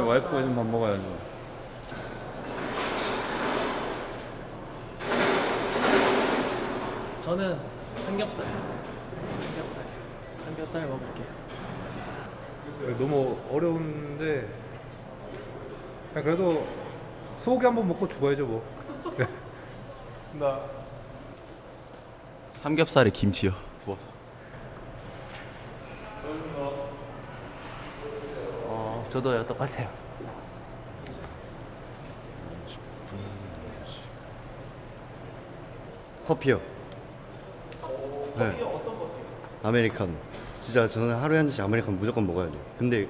먹어야지 밥 먹어야지 저는 삼겹살. 삼겹살. 삼겹살 먹을게요. 너무 어려운데 그래도 소고기 한번 먹고 죽어야죠 뭐나 삼겹살에 김치요. 부어서. 어, 저도요 똑같아요. 커피요. 네. 아메리카노. 진짜 저는 하루에 한 잔씩 아메리카노 무조건 먹어야 돼요. 근데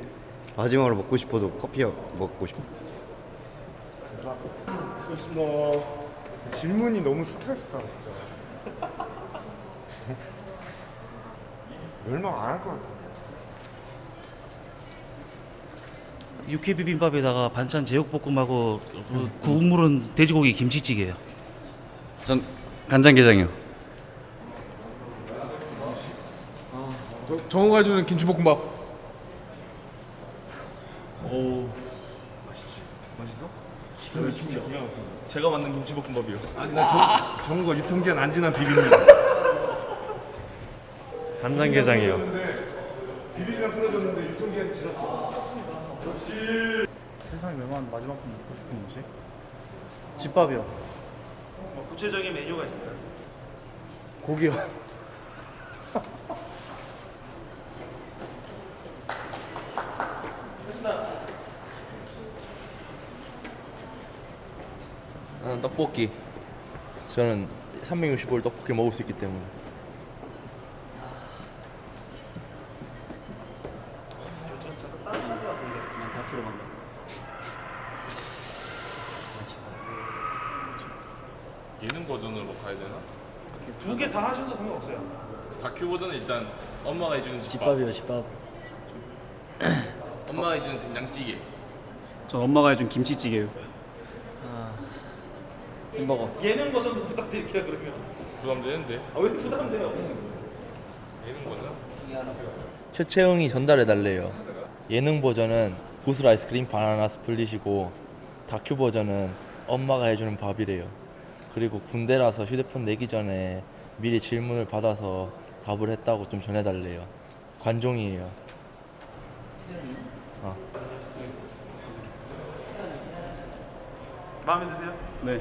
마지막으로 먹고 싶어도 커피 먹고 싶어. 뭐 질문이 너무 스트레스다. 멸망 안 할 것 같아. 육회 비빔밥에다가 반찬 제육볶음하고 그 국물은 돼지고기 김치찌개예요. 전 간장게장이요. 저, 정우가 해주는 김치볶음밥 제가 만든 김치볶음밥이요. 아니 나 정, 정우가 유통기한 안 지난 비빔면. 간장게장이요 비빔면 풀어줬는데 유통기한 지났어. 세상에 멸망한 마지막 번 먹고 싶은 음식? 집밥이요. 뭐 구체적인 메뉴가 있을까요? 고기요. 나는 떡볶이. 저는 365일 떡볶이 먹을 수 있기 때문에. 가야 되나? 두 개 다 하셔도 상관없어요. 다큐 버전은 일단 엄마가 해주는 집밥, 집밥이요 집밥. 엄마가 해주는 된장찌개. 전 엄마가 해준 김치찌개요. 햄버거. 예능 버전도 부탁드릴게요 그러면. 부담되는데 아 왜 부담돼요? 예능 버전? 최채영이 전달해 달래요. 예능 버전은 구슬 아이스크림 바나나 스플릿이고 다큐 버전은 엄마가 해주는 밥이래요. 그리고 군대라서 휴대폰 내기 전에 미리 질문을 받아서 답을 했다고 좀 전해달래요. 관종이에요. 마음에 드세요? 네.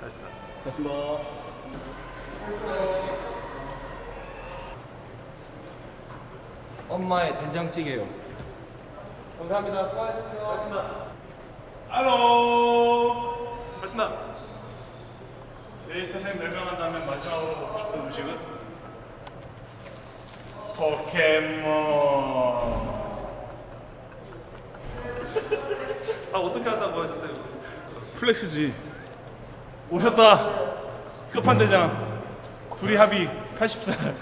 알겠습니다. 고맙습니다. 엄마의 된장찌개요. 감사합니다. 수고하셨습니다. 알겠습니다. 알로. 알겠습니다. 내 세상에 멸망한다면 마지막으로 먹고 싶은 음식은 포켓몬. 아 어떻게 한다고 하셨어요? 플렉스지. 오셨다. 끝판대장. 둘이 합의 80살.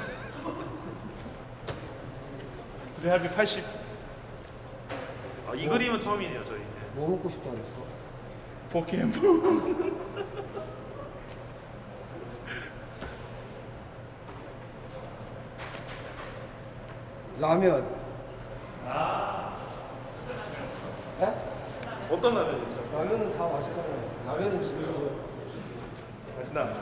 둘이 합의 80. 아, 이 그림은 처음이네요 저희. 뭐 먹고 싶다 그랬어? 포켓몬. 라면. 어떤 라면이죠? 라면은 다 맛있잖아요. 라면은 진짜. 알겠습니다.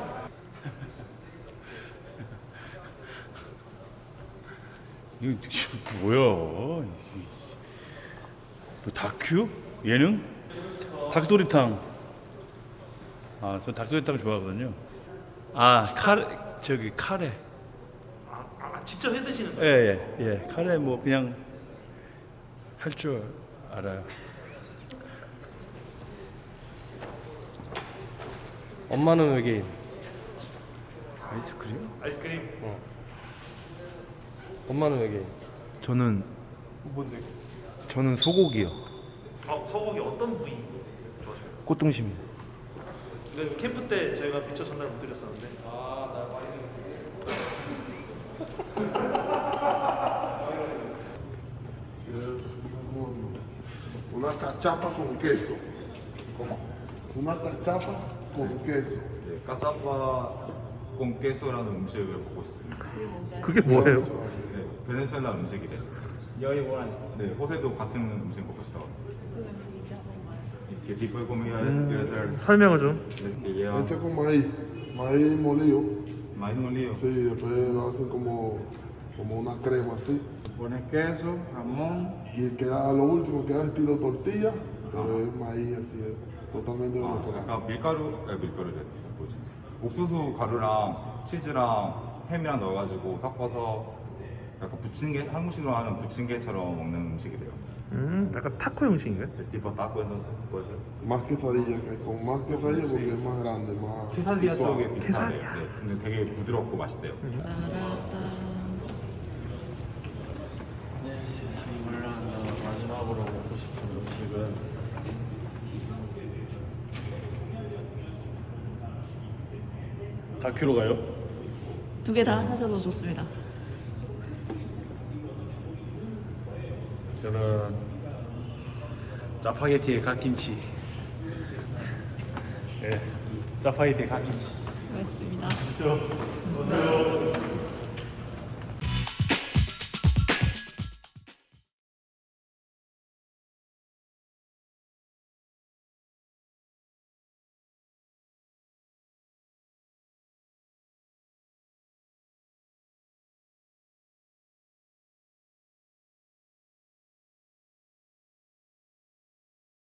이거 뭐야? 이- 뭐 다큐? 예능? 닭도리탕. 아, 저 닭도리탕 좋아하거든요. 아, 카레 저기 카레. 아, 아 직접 해 드시는 예, 거예요? 예, 예. 카레 뭐 그냥 할 줄 알아요. 엄마는 외계인. 아이스크림? 아이스크림. 엄마는 외계인. 저는 뭔데? 저는 소고기요 어, 소고기 어떤 부위 좋아하세요? 꽃등심 근 데 캠프 때 저희가 미처 전달 못 드렸었는데. Una cachapa con queso. ¿Cómo? Una cachapa con queso. 까짜파 꽁케소라는 음식을 먹고 있습니다. 그게 뭐예요? 네, 베네수엘라 음식이래요. 네, 호세도 같은 음식 먹고 싶다고. Que tipo de comida es? ¿Quieres hacer? 설명을 좀. Lleva Hecha con maíz, maíz molido. maíz molido. Sí, después lo hacen como, como una crema así. Pones queso, jamón. Y queda, a lo último queda estilo tortilla, pero es maíz así, es totalmente 아, venezolano. 약간 밀가루, 아, 밀가루래. 뭐지? 옥수수 가루랑 치즈랑 햄이랑 넣어가지고 섞어서 약간 부침개, 한국식으로 하는 부침개처럼 먹는 음식이래요. 음, 약간 타코 형식인가요? Tipo taco entonces puede ser. Más quesadilla, que- con más quesadilla porque es más grande, más 케사디아 suave. 쪽에 비슷하대요. 네, 근데 되게 부드럽고 맛있대요. 네, 세상이 올라간다. 마지막으로 먹고 싶은 음식은 다큐로 가요? 두 개 다 하셔도 좋습니다. 저는 짜파게티에 갓김치. 예, 짜파게티에 갓김치. 고맙습니다.